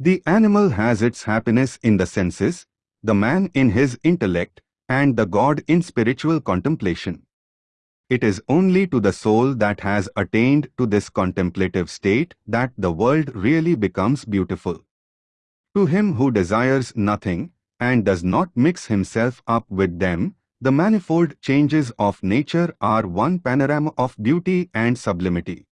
The animal has its happiness in the senses, the man in his intellect, and the God in spiritual contemplation. It is only to the soul that has attained to this contemplative state that the world really becomes beautiful. To him who desires nothing and does not mix himself up with them, the manifold changes of nature are one panorama of beauty and sublimity.